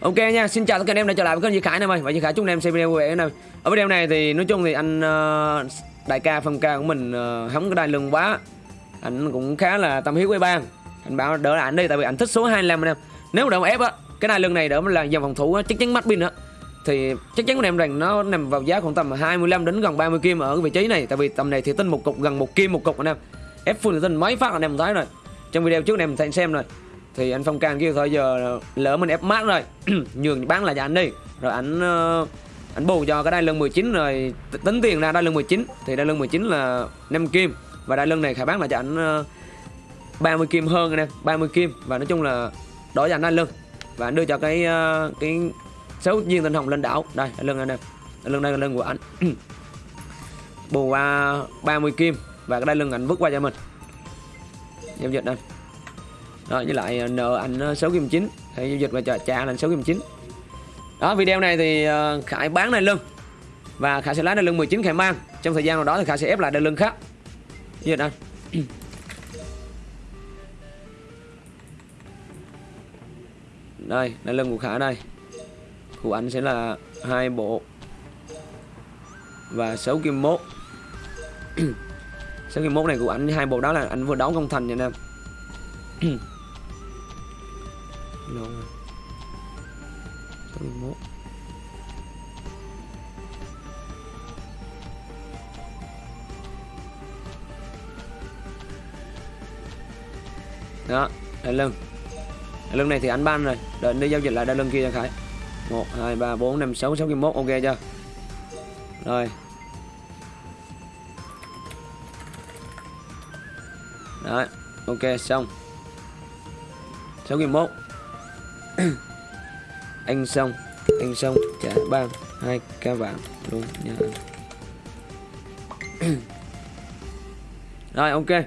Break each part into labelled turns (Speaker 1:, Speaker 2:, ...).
Speaker 1: Ok nha, xin chào tất cả anh em đã trở lại với kênh Duy Khải này mày và Duy Khải chúc anh em xem video vui vẻ này. Ở video này thì nói chung thì anh ờ, đại ca phong ca của mình ờ, uh, có đai lưng quá. Anh cũng khá là tâm huyết với bang. Anh bảo đỡ lại anh đi tại vì anh thích số 25 anh em. Nếu mà đỡ ép á, cái đai lưng này đỡ là dòng phòng thủ á, chắc chắn mắt pin á. Thì chắc chắn của em rằng nó nằm vào giá khoảng tầm 25 đến gần 30 kim ở cái vị trí này tại vì tầm này thì tinh một cục gần một kim một cục anh em. Ép full tin mấy phát anh em thấy rồi. Trong video trước anh em thấy xem rồi thì anh phong can kêu thôi, giờ lỡ mình ép mát rồi, nhường bán lại cho anh đi. Rồi anh ờ, anh bù cho cái đai lưng 19 rồi tính tiền ra đai lưng 19 thì đai lưng 19 là 5 kim, và đai lưng này khải bán lại cho anh ờ, 30 kim hơn anh em 30 kim. Và nói chung là đổi cho anh đai lưng. Và anh đưa cho cái ờ, cái số viên tinh hồng lên đảo. Đây, đai lưng anh em, đai lưng đây là lưng của anh. Bù qua 30 kim, và cái đai lưng anh vứt qua cho mình. Giao dịch đây rồi với lại ờ, nợ anh ờ, 6 kim 9 thì giao dịch và trả, trả là 6 kim 9 đó video này thì ờ, Khải bán này lưng. Và Khải sẽ lái đai lưng 19 Khải mang. Trong thời gian nào đó thì Khải sẽ ép lại đai lưng khác. Như vậy đây đai lưng của Khải đây. Của anh sẽ là hai bộ. Và 6 kim mốt. 6 kim mốt này của anh hai bộ đó là anh vừa đấu công thành nha anh em lâu rồi. 61 đó đại lưng. Đại lưng này thì anh ban rồi. Đợi đi giao dịch lại đại lưng kia cho khải. 1 2 3 4 5 6 61 ok chưa? Rồi. Đấy, ok xong. 61 anh xong anh xong trả ba, hai ca vàng luôn nha rồi, ok. Nói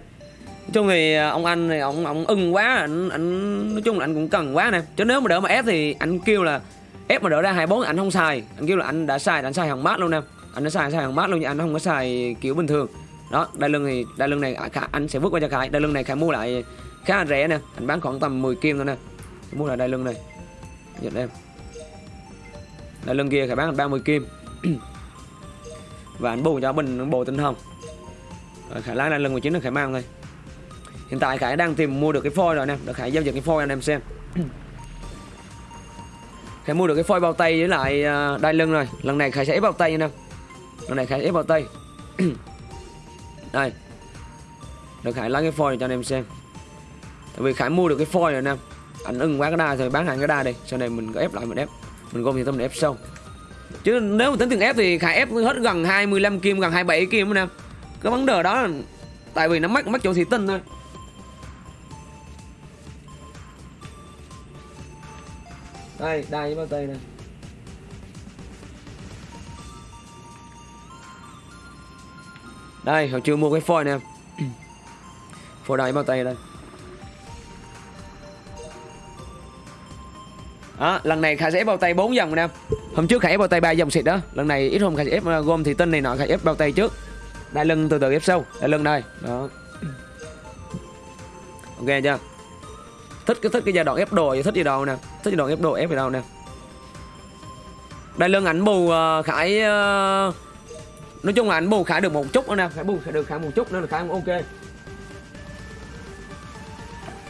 Speaker 1: chung thì à, ông anh thì ông ông ưng quá anh anh nói chung là anh cũng cần quá nè. Chứ nếu mà đỡ mà ép thì anh kêu là, ép mà đỡ ra 24 anh không xài. Anh kêu là anh đã xài anh xài hàng mát luôn nè. Anh đã xài xài hàng mát luôn, nhưng anh không có xài kiểu bình thường. Đó, đai lưng thì, đai lưng này à, anh sẽ vứt qua cho khải. Đai lưng này khải mua lại khá là rẻ nè. Anh bán khoảng tầm 10 kim thôi nè mua là đai lưng này nhận em. Đai lưng kia khải bán là 30 kim. Và anh bù cho mình bù tinh hồng. Rồi khải lái đai lưng 19 là khải mang thôi. Hiện tại khải đang tìm mua được cái phôi rồi nè. Để khải giao dịch cái phôi anh em xem. Khải mua được cái phôi bao tay với lại à, đai lưng rồi. Lần này khải sẽ ép bao tay nha em. Lần này khải ép bao tay. Đây. Được khải lấy cái phôi cho anh em xem. Tại vì khải mua được cái phôi rồi nè anh ưng quá cái đa rồi bán hàng cái đa đi. Sau này mình có ép lại mình ép. Mình gom thì tâm để ép sâu. Chứ nếu mà tính tiền ép thì khải ép hết gần 25 kim, gần 27 kim nè. Cái vấn đề đó là tại vì nó mắc mắc chỗ thị tinh thôi. Đây đây với bao tay đây đây, hồi chưa mua cái phôi nè. Phôi đây bao tay đây. Đó lần này khải sẽ ép bao tay 4 dòng nè. Hôm trước khải ép bao tay ba dòng xịt đó. Lần này ít hôm khải sẽ ép ờ, gom thì tinh này nọ khải ép bao tay trước. Đai lưng từ từ ép sâu đai lưng đây. Đó. Ok chưa? Thích cái thích cái giai đoạn ép đồ thích gì đâu nè. Thích giai đoạn ép đồ ép gì đâu nè. Đai lưng ảnh bù uh, khải uh, nói chung là ảnh bù khải được một chút nữa nè. Khải bù khải được khải một chút nữa là khải ok.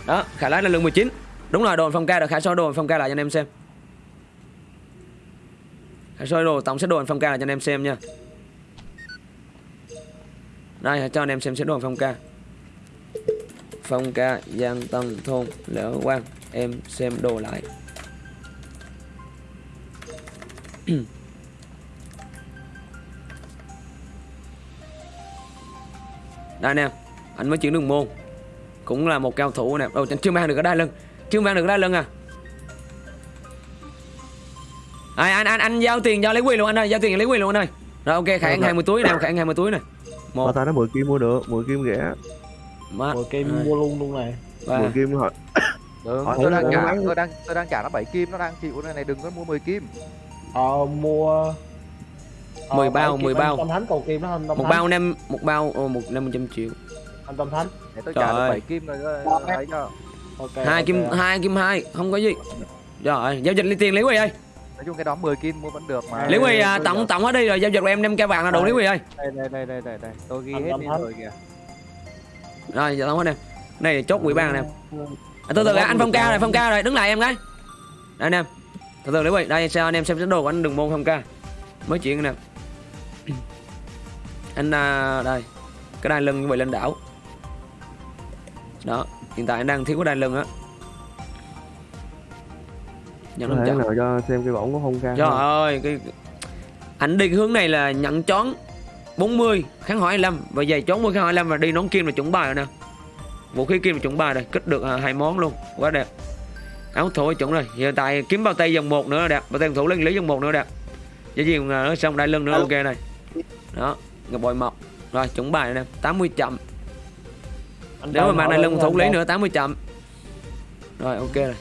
Speaker 1: Đó khải lái Đại lưng 19 đúng rồi, đồ phong ca được Khả soi đồ phong ca lại cho anh em xem. Khả soi đồ, tổng set đồ phong ca lại cho anh em xem nha. Đây, cho anh em xem set đồ phong ca. Phong ca, giang tân thôn, lỡ quang, em xem đồ lại. Đây nè, anh mới chuyển đường môn. Cũng là một cao thủ nè. Đâu chưa mang được cái đai lưng chưa mang được đai lưng à? À, anh anh anh giao tiền cho lấy quyền luôn anh ơi giao tiền lấy quyền luôn anh ơi. Rồi ok khải ăn 20 túi nè khải ăn 20 túi này.
Speaker 2: Một. Ta nói 10 kim mua được 10 kim rẻ.
Speaker 3: 10 kim mua luôn luôn này.
Speaker 2: 10 kim hỏi
Speaker 4: Đừng,
Speaker 2: Hỏi
Speaker 4: tôi đang
Speaker 2: mua
Speaker 4: trả tôi đang tôi đang trả nó 7 kim nó đang chịu này này đừng có mua 10 kim.
Speaker 3: ờ mua ờ,
Speaker 1: 10 bao,
Speaker 3: bảy kim
Speaker 1: 10 bao.
Speaker 3: Tâm Thánh cầu kim đó anh Tâm
Speaker 1: một bao năm một bao một năm trăm triệu.
Speaker 3: Anh Tâm Thánh.
Speaker 4: Để tôi
Speaker 1: Trời
Speaker 4: trả được
Speaker 1: ơi.
Speaker 4: 7 kim rồi thấy chưa?
Speaker 3: Ok
Speaker 1: hai
Speaker 3: ok.
Speaker 1: kim hai kim hai không có gì. Rồi giao dịch lấy tiền lý quỳ ơi.
Speaker 4: Nói chung cái đó 10 kim mua vẫn được mà.
Speaker 1: Lý quỳ à, tổng
Speaker 3: giờ-
Speaker 1: tổng hết đi rồi giao dịch của em năm ca vàng là đủ lý quỳ ơi.
Speaker 4: đây đây đây đây đây đây. Tôi ghi hết đi rồi kìa.
Speaker 1: Rồi giờ tổng hết em này chốt quỹ ban nè. À, từ từ anh phong ca rồi phong ca rồi đứng lại em gái đây anh em. Từ từ lý quỳ đây sao anh em xem đồ của anh đừng môn phong ca. Mới chuyện nè. Anh à, đây. Cái đai lưng như vậy lên đảo. Đó hiện tại anh đang thiếu cái đai lưng á. Nhận lưng
Speaker 2: nào cho xem cái bỏng của phong ca
Speaker 1: trời
Speaker 2: không?
Speaker 1: ơi cái anh đi hướng này là nhận chón 40 kháng hỏi 25 và giày chón 10 kháng hỏi 25 và đi nón kim là chuẩn bài rồi nè. Vũ khí kim là chuẩn bài rồi kích được à, hai món luôn. Quá đẹp. Áo thổi chuẩn rồi. Hiện tại kiếm bao tay dòng một nữa là đẹp. Bao tay thủ lên lý dòng một nữa đẹp. Với gì nó xong đai lưng nữa ok này. Đó ngọc bội mọc rồi chuẩn bài nè 80 chậm
Speaker 3: Anh
Speaker 1: nếu mà mang
Speaker 3: hỏi
Speaker 1: lưng
Speaker 3: anh
Speaker 1: thủ lý nữa 80 chậm. Rồi ok rồi.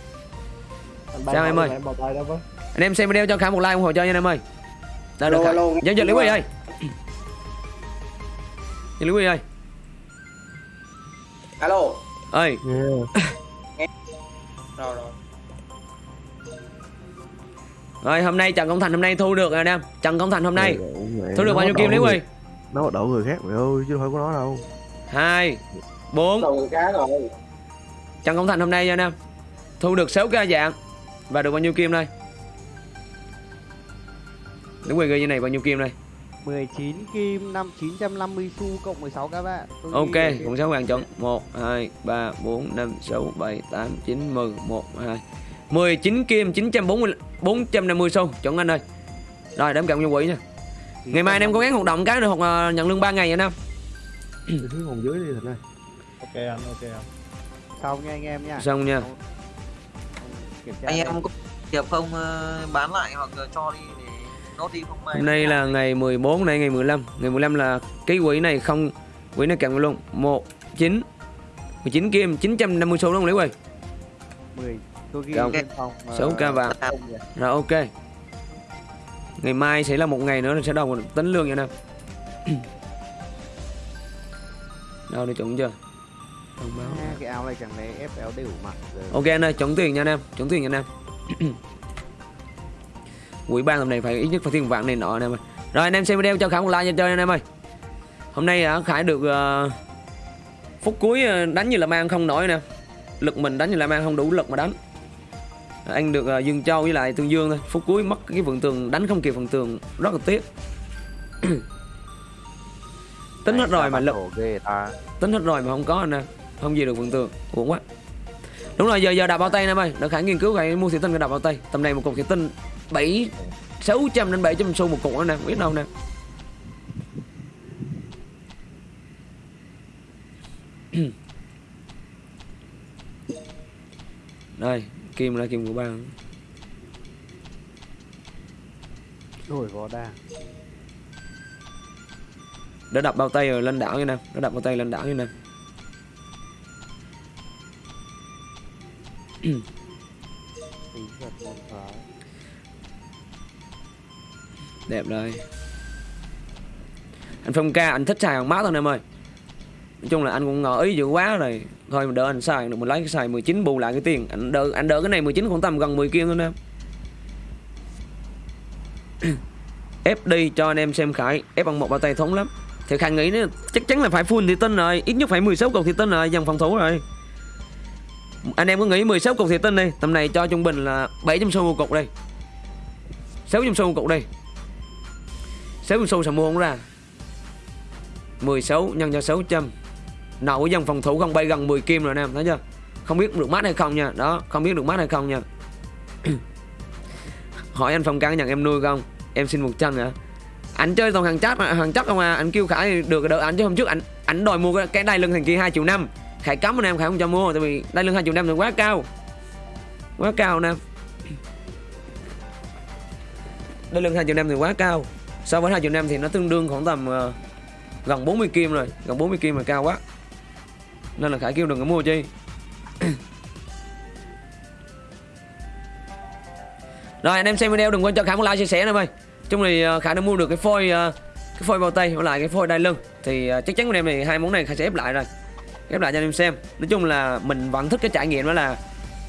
Speaker 1: Sao em ơi? Anh em xem video cho khả một like ủng hộ cho nha anh em ơi. Đây được giao dịch lý quy ơi. lý quy ơi.
Speaker 5: Alo.
Speaker 1: Ơi.
Speaker 2: Yeah.
Speaker 5: rồi rồi.
Speaker 1: Rồi hôm nay trần công thành hôm nay thu được rồi anh em. Trần công thành hôm nay thu được bao nhiêu kim lý
Speaker 2: người- nó đầu người khác mày ơi chứ đâu phải của nó đâu.
Speaker 1: Hai bốn.
Speaker 5: Đầu người cá rồi.
Speaker 1: Trần công thành hôm nay nha anh em. Thu được 6 cái dạng. Và được bao nhiêu kim đây? Lý quy ghi như này bao nhiêu kim đây?
Speaker 6: 19 kim 5 950 xu cộng 16 các bạn. Tôi
Speaker 1: ok cũng sáu vàng chọn. 1 2 3 4 5 6 7 8 9 10 1 2 19 kim 940 450 xu. Chọn anh ơi. Rồi đếm cộng vô quỹ nha. Ngày mai anh em cố gắng hoạt động cái được hoặc là nhận lương 3 ngày anh em.
Speaker 2: Phòng dưới đi thật ơi
Speaker 3: ok anh ok anh.
Speaker 6: Xong nha anh em nha.
Speaker 1: xong nha.
Speaker 7: Anh em có hiệp không ờ, bán lại hoặc cho đi để nốt đi không? May
Speaker 1: hôm nay là ngày 14 này ngày 15 ngày 15 là cái quỹ này không quỹ này kèm luôn. 1 9 19 kim 950 xu đúng không Lý Quỳ.
Speaker 6: 10 tôi ghi phòng ờ,
Speaker 1: Sáu ca vàng. rồi ok. Ngày mai sẽ là một ngày nữa là sẽ đầu tính lương nha anh em đâu đi chuẩn chưa thông báo
Speaker 6: À, cái áo này chẳng lẽ FL đều mặc rồi.
Speaker 1: ok anh ơi chuẩn tiền nha anh em chuẩn tiền nha anh em. Quỹ ban tầm này phải ít nhất phải tiền vạn này nọ anh em ơi. Rồi anh em xem video cho khải một like cho chơi anh em ơi. Hôm nay à, khải được ờ, phút cuối ờ, đánh như là mang không nổi nè. Lực mình đánh như là mang không đủ lực mà đánh. Anh được ờ, dương châu với lại tương dương thôi. Phút cuối mất cái vườn tường đánh không kịp phần tường rất là tiếc. Tính hết rồi mà lực
Speaker 4: đầu ghê ta.
Speaker 1: Tính hết rồi mà không có anh em không gì được vườn tường uổng quá. Đúng rồi giờ giờ đạp bao tay em ơi đợi khải nghiên cứu khải mua thủy tinh đạp bao tay. Tầm này một cục thủy tinh bảy sáu trăm đến bảy trăm xu một cục đó nè. Biết đâu nè. Đây kim là kim của ba.
Speaker 6: Đổi vỏ đa.
Speaker 1: đã đập bao tay rồi lên đảo như nè. Đã đập bao tay lên đảo như nè đẹp đây anh phong ca, anh thích xài hàng mát thôi em ơi. Nói chung là anh cũng ngỏ ý dữ quá rồi. Thôi mà đỡ anh xài được, mình lấy cái xài 19 bù lại cái tiền. Anh đỡ anh đỡ cái này 19 khoảng tầm gần 10 kia thôi em. Fd cho anh em xem khải. Ép bằng một bao tay thống lắm. Thì khải nghĩ nữa, chắc chắn là phải full thì tinh rồi. Ít nhất phải 16 cầu thì tinh rồi. Dòng phòng thủ rồi anh em có nghĩ 16 cục thì tin đi. Tầm này cho trung bình là 700 xu một cục đi. 600 xu một cục đi. 600 xu sao mua không ra. 16 nhân cho 600 Nậu dân phòng thủ không bay gần 10 kim rồi anh em thấy chưa? Không biết được mát hay không nha. Đó không biết được mát hay không nha. Hỏi anh Phong căng nhận em nuôi không? Em xin một chân hả? Anh chơi toàn hàng chắc hàng chắc không à? Anh kêu Khải được đợi anh chứ hôm trước anh anh đòi mua cái, cái đai lưng thằng kia 2 triệu năm. Khải cấm anh em Khải không cho mua Tại vì đai lưng hai triệu năm thì quá cao. Quá cao anh em Đai lưng hai triệu năm thì quá cao. So với hai triệu năm thì nó tương đương khoảng tầm uh, gần 40 kim rồi. Gần 40 kim là cao quá. Nên là khải kêu đừng có mua chi. Rồi anh em xem video đừng quên cho khải một like chia sẻ nữa ơi chung thì ờ, khải đã mua được cái phôi ờ, cái phôi bao tay với lại cái phôi đai lưng. Thì chắc chắn anh em này hai món này khải sẽ ép lại rồi ép lại cho anh em xem. Nói chung là mình vẫn thích cái trải nghiệm đó là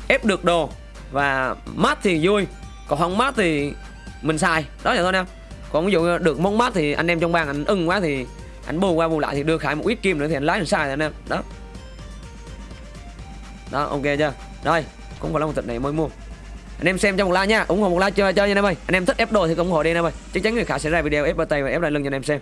Speaker 1: ép được đồ và mát thì vui, còn không mát thì mình xài. Đó vậy thôi nè. còn ví dụ được món mát thì anh em trong bang anh ưng quá thì anh bù qua bù lại thì đưa khải một ít kim nữa thì anh lái anh xài rồi anh em đó. Đó, ok chưa? Rồi, cũng phải là một tịch này mới mua. Anh em xem cho một like nha. Ủng hộ một like chơi chơi nha anh em ơi. Anh em thích ép đồ thì ủng hộ đi anh em ơi. Chắc chắn người khả sẽ ra video ép tay và ép lại lưng cho anh em xem.